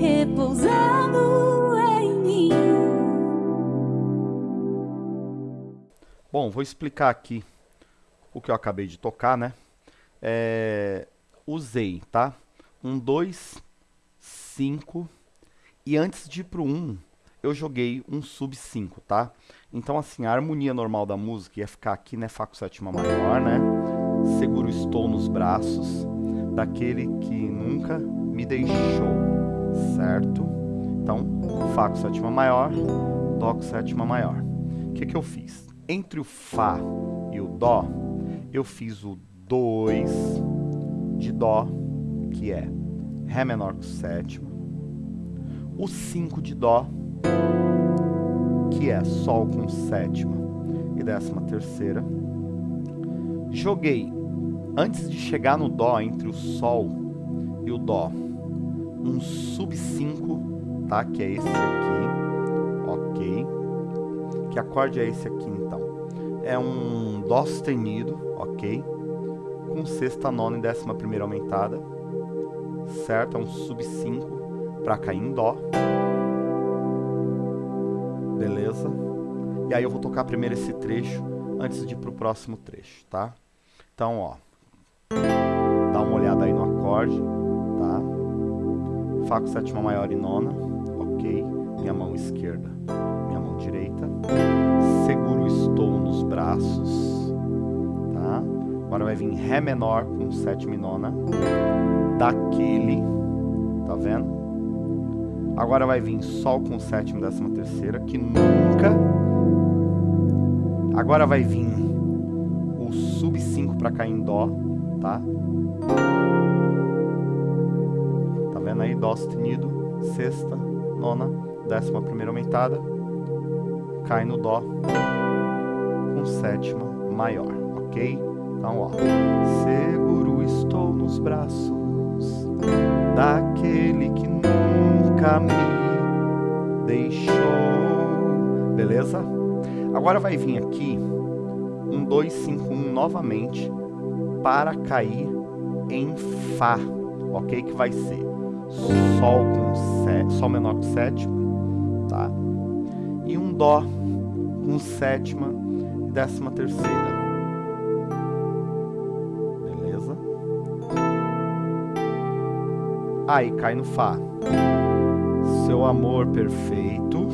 repousando em mim. Bom, vou explicar aqui o que eu acabei de tocar, né? É, usei, tá? Um, dois, cinco. E antes de ir pro um, eu joguei um sub 5, tá? Então, assim, a harmonia normal da música ia ficar aqui, né? Fá com sétima maior, né? Seguro estou nos braços daquele que nunca me deixou, certo? Então, Fá com sétima maior, Dó com sétima maior. O que, que eu fiz? Entre o Fá e o Dó, eu fiz o 2 de Dó, que é Ré menor com sétima, o 5 de Dó, que é Sol com sétima e décima terceira. Joguei, antes de chegar no Dó, entre o Sol e o Dó, um sub 5, tá? Que é esse aqui, ok. Que acorde é esse aqui, então? É um Dó sustenido, ok? Com sexta, nona e décima primeira aumentada, certo? É um sub 5 para cair em Dó beleza? E aí eu vou tocar primeiro esse trecho antes de ir pro próximo trecho, tá? Então, ó, dá uma olhada aí no acorde? Fá com sétima maior e nona, ok? Minha mão esquerda, minha mão direita. Seguro estou nos braços, tá? Agora vai vir Ré menor com sétima e nona, daquele, tá vendo? Agora vai vir Sol com sétima, décima terceira, que nunca. Agora vai vir o sub 5 para cair em Dó, tá? Vendo aí? Dó sustenido, sexta, nona, décima primeira aumentada, cai no Dó com sétima maior, ok? Então, ó. Seguro estou nos braços daquele que nunca me deixou. Beleza? Agora vai vir aqui um 2, 5, 1 novamente para cair em Fá, ok? Que vai ser Sol com Sol menor com sétima, tá? E um Dó com sétima e décima terceira. Beleza? Aí cai no Fá seu amor perfeito.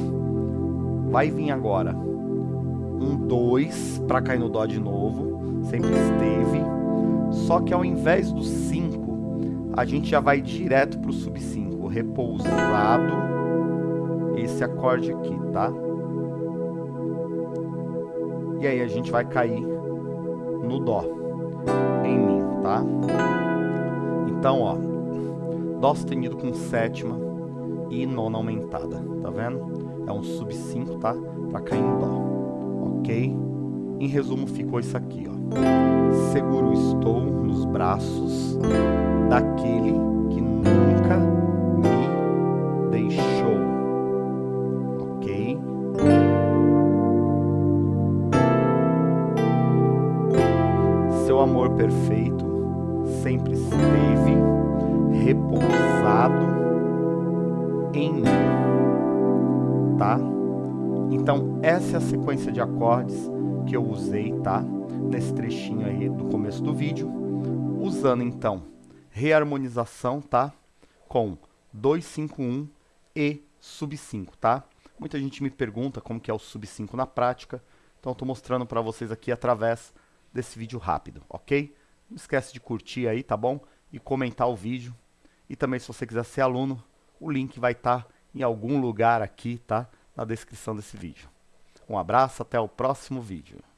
Vai vir agora um 2 para cair no Dó de novo, sempre esteve. Só que ao invés do 5, a gente já vai direto para o sub 5, repousado, esse acorde aqui, tá? E aí a gente vai cair no Dó, em Mi, tá? Então, ó, Dó sustenido com sétima, e nona aumentada, tá vendo? É um sub 5, tá? Pra cair em dó, ok? Em resumo, ficou isso aqui, ó. Seguro estou nos braços daquele que nunca me deixou, ok? Seu amor perfeito sempre esteve repousado em mim, tá? Então, essa é a sequência de acordes que eu usei, tá? Nesse trechinho aí do começo do vídeo, usando então reharmonização, tá? Com 251 e sub 5, tá? Muita gente me pergunta como que é o sub 5 na prática, então estou mostrando para vocês aqui através desse vídeo rápido, ok? Não esquece de curtir aí, tá bom? E comentar o vídeo. E também se você quiser ser aluno, o link vai estar tá em algum lugar aqui, tá? Na descrição desse vídeo. Um abraço, até o próximo vídeo.